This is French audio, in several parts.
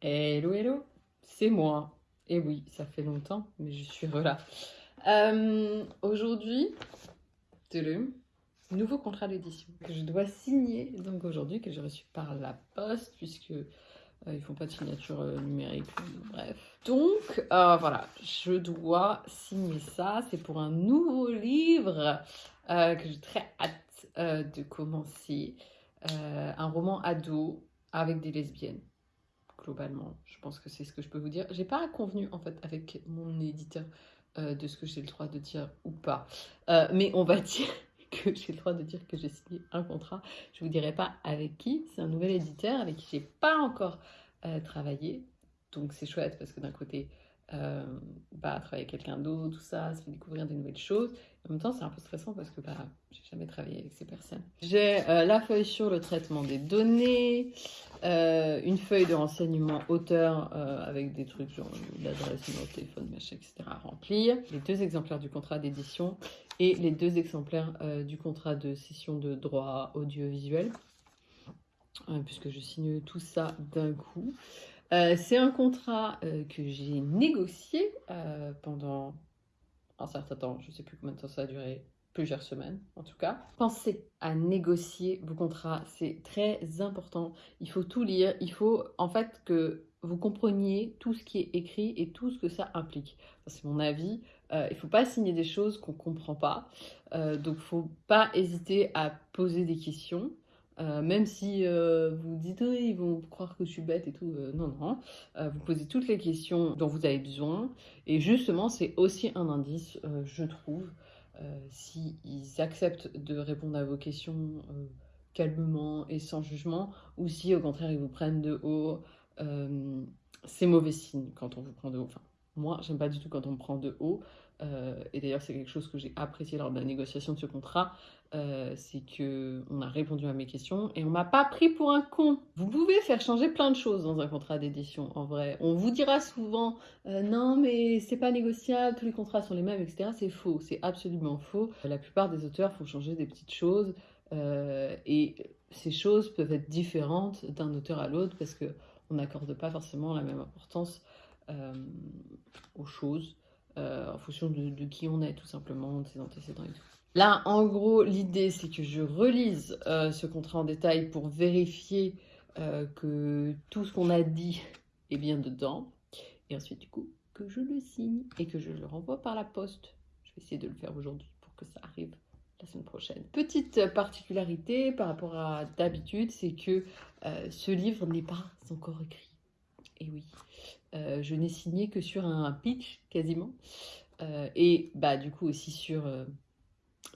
Hello, hello, c'est moi. Et oui, ça fait longtemps, mais je suis là. Euh, Aujourd'hui, nouveau contrat d'édition que je dois signer donc aujourd'hui, que j'ai reçu par la poste, puisque euh, ils font pas de signature euh, numérique, bref. Donc euh, voilà, je dois signer ça. C'est pour un nouveau livre euh, que j'ai très hâte de commencer. Un roman ado avec des lesbiennes globalement. Je pense que c'est ce que je peux vous dire. J'ai pas convenu en fait avec mon éditeur euh, de ce que j'ai le droit de dire ou pas. Euh, mais on va dire que j'ai le droit de dire que j'ai signé un contrat. Je vous dirai pas avec qui. C'est un nouvel éditeur avec qui j'ai pas encore euh, travaillé. Donc c'est chouette parce que d'un côté, euh, bah, travailler avec quelqu'un d'autre, tout ça, ça fait découvrir des nouvelles choses. En même temps, c'est un peu stressant parce que bah, j'ai jamais travaillé avec ces personnes. J'ai euh, la feuille sur le traitement des données, euh, une feuille de renseignement auteur avec des trucs genre l'adresse, numéro de téléphone, machin, etc. à remplir, les deux exemplaires du contrat d'édition et les deux exemplaires du contrat de cession de droit audiovisuel, puisque je signe tout ça d'un coup. Euh, c'est un contrat euh, que j'ai négocié euh, pendant un certain temps, je ne sais plus combien de temps ça a duré, plusieurs semaines en tout cas. Pensez à négocier vos contrats, c'est très important. Il faut tout lire, il faut en fait que vous compreniez tout ce qui est écrit et tout ce que ça implique. C'est mon avis. Il ne faut pas signer des choses qu'on ne comprend pas. Donc, il ne faut pas hésiter à poser des questions. Euh, même si euh, vous dites ils vont croire que je suis bête et tout, euh, non, non. Vous posez toutes les questions dont vous avez besoin. Et justement, c'est aussi un indice, je trouve, s'ils acceptent de répondre à vos questions calmement et sans jugement, ou si au contraire ils vous prennent de haut. C'est mauvais signe quand on vous prend de haut. Enfin, moi, j'aime pas du tout quand on me prend de haut. Euh, et d'ailleurs, c'est quelque chose que j'ai apprécié lors de la négociation de ce contrat, euh, c'est que on a répondu à mes questions et on m'a pas pris pour un con. Vous pouvez faire changer plein de choses dans un contrat d'édition, en vrai. On vous dira souvent euh, non, mais c'est pas négociable, tous les contrats sont les mêmes, etc. C'est faux, c'est absolument faux. La plupart des auteurs font changer des petites choses et ces choses peuvent être différentes d'un auteur à l'autre parce que on n'accorde pas forcément la même importance aux choses euh, en fonction de, qui on est, tout simplement, de ses antécédents et tout. Là, en gros, l'idée, c'est que je relise euh, ce contrat en détail pour vérifier euh, que tout ce qu'on a dit est bien dedans. Et ensuite, du coup, que je le signe et que je le renvoie par la poste. Je vais essayer de le faire aujourd'hui pour que ça arrive la semaine prochaine. Petite particularité par rapport à d'habitude, c'est que ce livre n'est pas encore écrit. Et oui, euh, je n'ai signé que sur un pitch quasiment. Euh, et bah du coup aussi sur euh,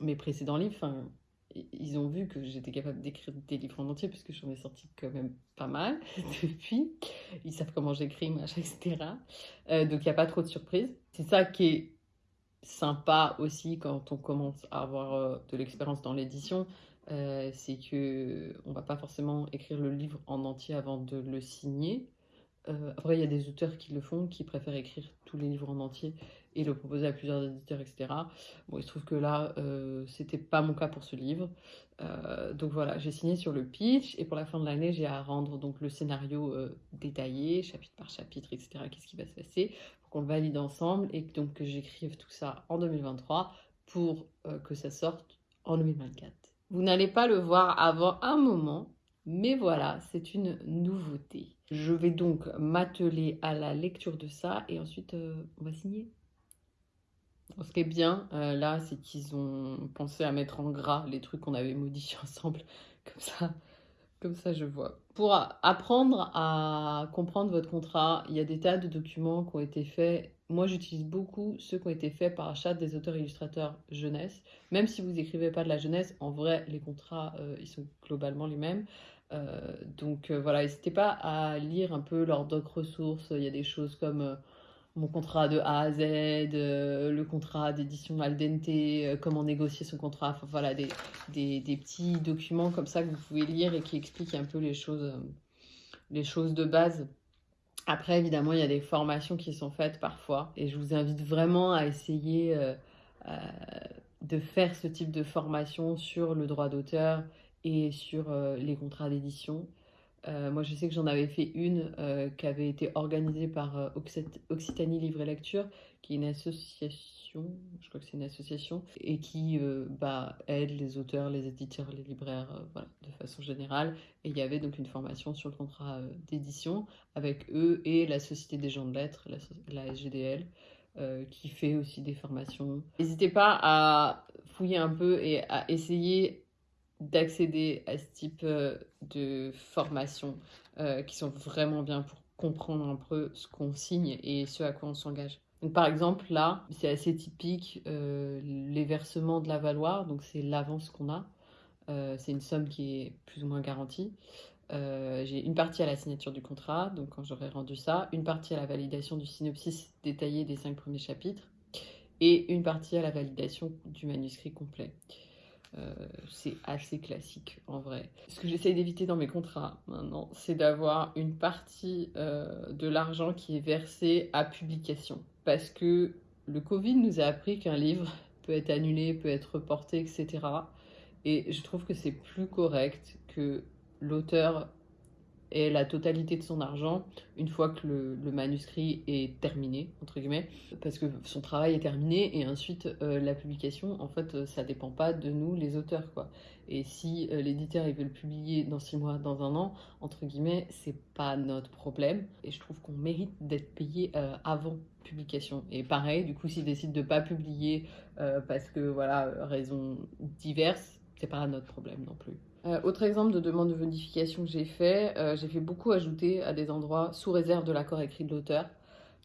mes précédents livres. Ils ont vu que j'étais capable d'écrire des livres en entier puisque j'en ai sorti quand même pas mal depuis. Ils savent comment j'écris, machin, etc. Donc il n'y a pas trop de surprises. C'est ça qui est sympa aussi quand on commence à avoir de l'expérience dans l'édition. C'est que on va pas forcément écrire le livre en entier avant de le signer. Euh, après, il y a des auteurs qui le font, qui préfèrent écrire tous les livres en entier et le proposer à plusieurs éditeurs, etc. Bon, il se trouve que là, euh, c'était pas mon cas pour ce livre. Euh, donc voilà, j'ai signé sur le pitch et pour la fin de l'année, j'ai à rendre donc le scénario détaillé, chapitre par chapitre, etc. Qu'est-ce qui va se passer pour qu'on le valide ensemble et donc que j'écrive tout ça en 2023 pour que ça sorte en 2024. Vous n'allez pas le voir avant un moment, mais voilà, c'est une nouveauté. Je vais donc m'atteler à la lecture de ça et ensuite euh, on va signer. Ce qui est bien euh, là, c'est qu'ils ont pensé à mettre en gras les trucs qu'on avait modifiés ensemble. Comme ça, comme ça, je vois. Pour apprendre à comprendre votre contrat, il y a des tas de documents qui ont été faits. Moi, j'utilise beaucoup ceux qui ont été faits par achat des auteurs illustrateurs jeunesse. Même si vous écrivez pas de la jeunesse, en vrai, les contrats, euh, ils sont globalement les mêmes. Euh, donc euh, voilà, n'hésitez pas à lire un peu leurs doc ressources. Il y a des choses comme euh, mon contrat de A à Z, le contrat d'édition al dente, euh, comment négocier son contrat. Enfin voilà, des, des, petits documents comme ça que vous pouvez lire et qui expliquent un peu les choses, les choses de base. Après, évidemment, il y a des formations qui sont faites parfois et je vous invite vraiment à essayer de faire ce type de formation sur le droit d'auteur et sur euh, les contrats d'édition. moi, je sais que j'en avais fait une qui avait été organisée par Occitanie Livre et Lecture, qui est une association, je crois que c'est une association, et qui bah, aide les auteurs, les éditeurs, les libraires, de façon générale. Et il y avait donc une formation sur le contrat d'édition avec eux et la Société des gens de lettres, la, SGDL. Euh, qui fait aussi des formations. N'hésitez pas à fouiller un peu et à essayer d'accéder à ce type euh, de formations euh, qui sont vraiment bien pour comprendre un peu ce qu'on signe et ce à quoi on s'engage. Par exemple là, c'est assez typique les versements de la valoir, donc c'est l'avance qu'on a. c'est une somme qui est plus ou moins garantie. Euh, j'ai une partie à la signature du contrat, donc quand j'aurai rendu ça, une partie à la validation du synopsis détaillé des cinq premiers chapitres, et une partie à la validation du manuscrit complet. Euh, c'est assez classique en vrai. Ce que j'essaye d'éviter dans mes contrats maintenant, c'est d'avoir une partie euh, de l'argent qui est versé à publication. Parce que le Covid nous a appris qu'un livre peut être annulé, peut être reporté, etc. Et je trouve que c'est plus correct que l'auteur ait la totalité de son argent une fois que le, manuscrit est terminé, entre guillemets, parce que son travail est terminé et ensuite euh, la publication, en fait, euh, ça dépend pas de nous, les auteurs, quoi. Et si euh, l'éditeur il veut le publier dans six mois, dans un an, entre guillemets, c'est pas notre problème. Et je trouve qu'on mérite d'être payé avant publication. Et pareil, du coup, s'il décide de pas publier parce que voilà, raisons diverses, c'est pas notre problème non plus. Euh, autre exemple de demande de modification que j'ai fait, euh, j'ai fait beaucoup ajouter à des endroits sous réserve de l'accord écrit de l'auteur,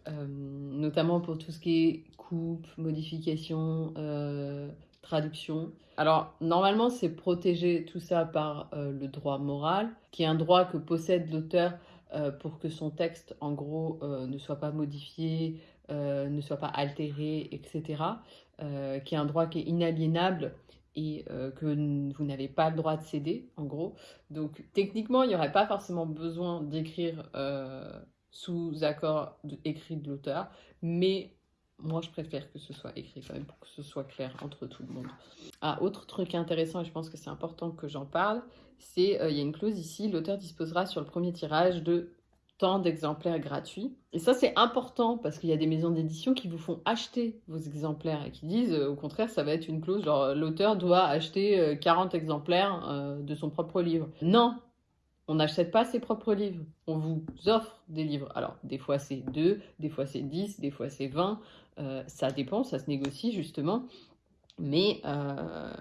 euh, notamment pour tout ce qui est coupe, modification, traduction. Alors normalement c'est protégé tout ça par le droit moral, qui est un droit que possède l'auteur pour que son texte en gros ne soit pas modifié, ne soit pas altéré, etc. qui est un droit qui est inaliénable et euh, que vous n'avez pas le droit de céder, en gros. Donc techniquement, il n'y aurait pas forcément besoin d'écrire euh, sous accord écrit de l'auteur, mais moi je préfère que ce soit écrit quand même pour que ce soit clair entre tout le monde. Ah, autre truc intéressant, et je pense que c'est important que j'en parle, c'est euh, il y a une clause ici, l'auteur disposera sur le premier tirage de tant d'exemplaires gratuits. Et ça, c'est important parce qu'il y a des maisons d'édition qui vous font acheter vos exemplaires et qui disent, euh, au contraire, ça va être une clause, genre l'auteur doit acheter 40 euh, exemplaires euh, de son propre livre. Non, on n'achète pas ses propres livres. On vous offre des livres. Alors, des fois c'est 2, des fois c'est 10, des fois c'est 20. ça dépend, ça se négocie justement. Mais euh,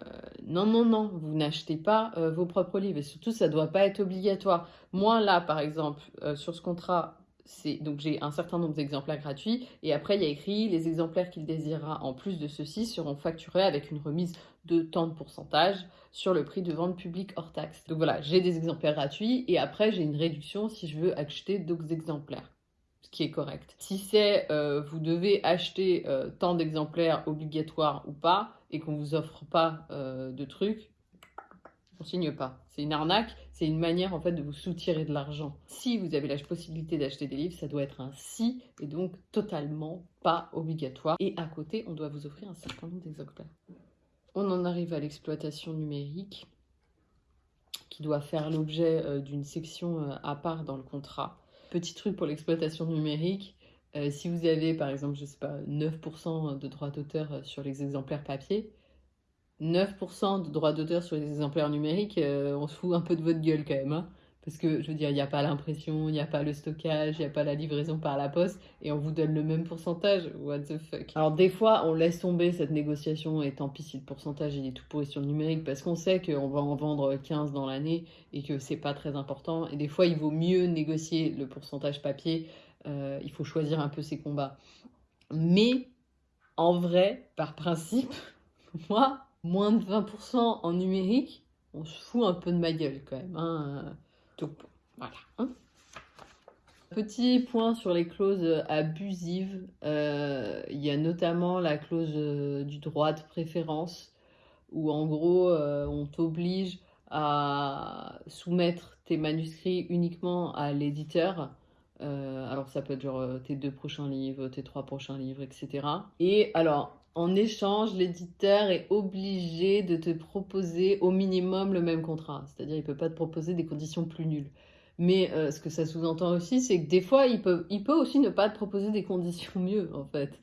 non, non, non, vous n'achetez pas euh, vos propres livres. Et surtout, ça ne doit pas être obligatoire. Moi, là, par exemple, euh, sur ce contrat, donc j'ai un certain nombre d'exemplaires gratuits. Et après, il y a écrit les exemplaires qu'il désirera en plus de ceux-ci seront facturés avec une remise de tant de pourcentage sur le prix de vente publique hors taxe. Donc voilà, j'ai des exemplaires gratuits et après, j'ai une réduction si je veux acheter d'autres exemplaires ce qui est correct. Si c'est vous devez acheter tant d'exemplaires obligatoires ou pas, et qu'on vous offre pas euh, de trucs, on signe pas. C'est une arnaque, c'est une manière en fait de vous soutirer de l'argent. Si vous avez la possibilité d'acheter des livres, ça doit être un si et donc totalement pas obligatoire. Et à côté, on doit vous offrir un certain nombre d'exemplaires. On en arrive à l'exploitation numérique qui doit faire l'objet euh, d'une section euh, à part dans le contrat. Petit truc pour l'exploitation numérique, euh, si vous avez, par exemple, je sais pas, 9% de droits d'auteur sur les exemplaires papier, 9% de droits d'auteur sur les exemplaires numériques, euh, on se fout un peu de votre gueule quand même. Hein. Parce que, je veux dire, il n'y a pas l'impression, il n'y a pas le stockage, il n'y a pas la livraison par la poste, et on vous donne le même pourcentage. What the fuck? Alors, des fois, on laisse tomber cette négociation, et tant pis si le pourcentage est tout pourri sur le numérique, parce qu'on sait qu'on va en vendre 15 dans l'année, et que c'est pas très important. Et des fois, il vaut mieux négocier le pourcentage papier euh, il faut choisir un peu ses combats. Mais en vrai, par principe, moi, moins de 20% en numérique, on se fout un peu de ma gueule quand même. Hein. Voilà. Hein. Petit point sur les clauses abusives. Euh, il y a notamment la clause euh, du droit de préférence où en gros on t'oblige à soumettre tes manuscrits uniquement à l'éditeur euh, alors ça peut être genre euh, tes deux prochains livres, tes trois prochains livres, etc. Et alors, en échange, l'éditeur est obligé de te proposer au minimum le même contrat. C'est-à-dire, il ne peut pas te proposer des conditions plus nulles. Mais euh, ce que ça sous-entend aussi, c'est que des fois, il peut, aussi ne pas te proposer des conditions mieux, en fait.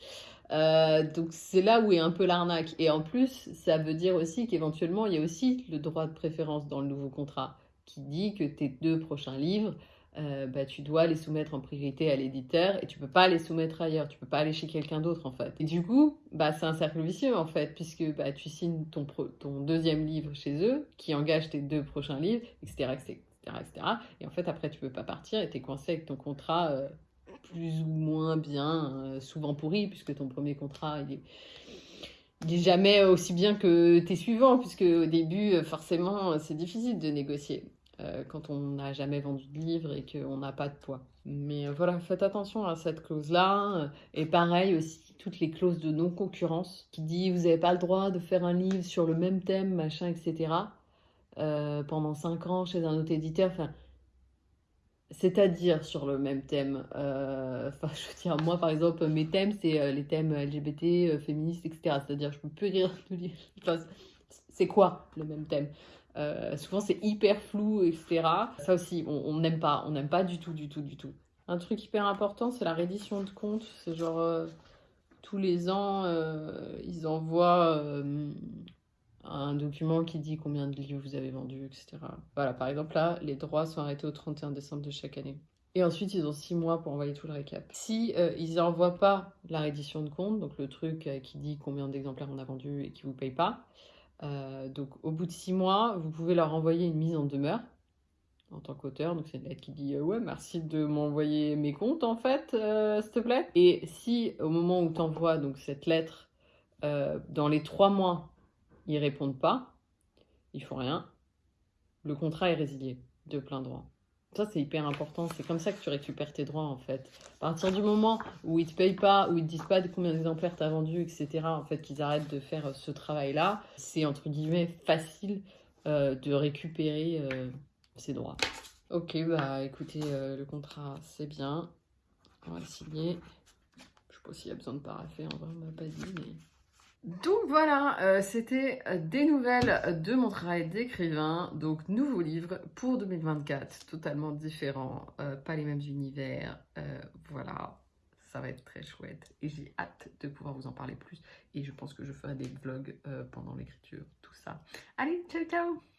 Euh, donc c'est là où est un peu l'arnaque. Et en plus, ça veut dire aussi qu'éventuellement, il y a aussi le droit de préférence dans le nouveau contrat qui dit que tes deux prochains livres, euh, bah, tu dois les soumettre en priorité à l'éditeur et tu peux pas les soumettre ailleurs, tu peux pas aller chez quelqu'un d'autre en fait. Et du coup, bah, c'est un cercle vicieux en fait, puisque bah, tu signes ton, deuxième livre chez eux, qui engage tes deux prochains livres, etc. etc., etc. Et en fait, après, tu peux pas partir et tu es coincé avec ton contrat euh, plus ou moins bien, euh, souvent pourri, puisque ton premier contrat, il est, il jamais aussi bien que tes suivants, puisque au début, forcément, c'est difficile de négocier. Euh, quand on n'a jamais vendu de livre et qu'on n'a pas de poids. Mais euh, voilà, faites attention à cette clause-là. Et pareil aussi, toutes les clauses de non-concurrence qui dit vous n'avez pas le droit de faire un livre sur le même thème, machin, etc. Euh, pendant 5 ans chez un autre éditeur. Enfin, c'est-à-dire sur le même thème. Je veux dire, moi par exemple, mes thèmes, c'est les thèmes LGBT, féministes, etc. C'est-à-dire, je peux plus rire de. Enfin, c'est quoi le même thème? Euh, souvent c'est hyper flou, etc. Ça aussi, on n'aime pas, on n'aime pas du tout, du tout, du tout. Un truc hyper important, c'est la reddition de compte. C'est genre, euh, tous les ans, euh, ils envoient un document qui dit combien de livres vous avez vendus, etc. Voilà, par exemple là, les droits sont arrêtés au 31 décembre de chaque année. Et ensuite, ils ont six mois pour envoyer tout le récap. Si ils n'envoient pas la reddition de compte, donc le truc qui dit combien d'exemplaires on a vendu et qui vous paye pas, euh, donc au bout de six mois, vous pouvez leur envoyer une mise en demeure en tant qu'auteur. Donc c'est une lettre qui dit euh, ouais merci de m'envoyer mes comptes en fait, euh, s'il te plaît. Et si au moment où tu envoies donc cette lettre, dans les trois mois, ils répondent pas, ils font rien, le contrat est résilié de plein droit. Ça, c'est hyper important. C'est comme ça que tu récupères tes droits, en fait. À partir du moment où ils te payent pas, où ils te disent pas de combien d'exemplaires tu as vendu, etc., en fait, qu'ils arrêtent de faire euh, ce travail-là, c'est entre guillemets facile euh, de récupérer euh, ses droits. Ok, bah écoutez, le contrat, c'est bien. On va le signer. Je sais pas s'il y a besoin de paraffer, en vrai, on m'a pas dit, mais... Donc voilà, euh, c'était euh, des nouvelles de mon travail d'écrivain. Donc nouveau livre pour 2024, totalement différent, euh, pas les mêmes univers. voilà, ça va être très chouette et j'ai hâte de pouvoir vous en parler plus. Et je pense que je ferai des vlogs pendant l'écriture, tout ça. Allez, ciao ciao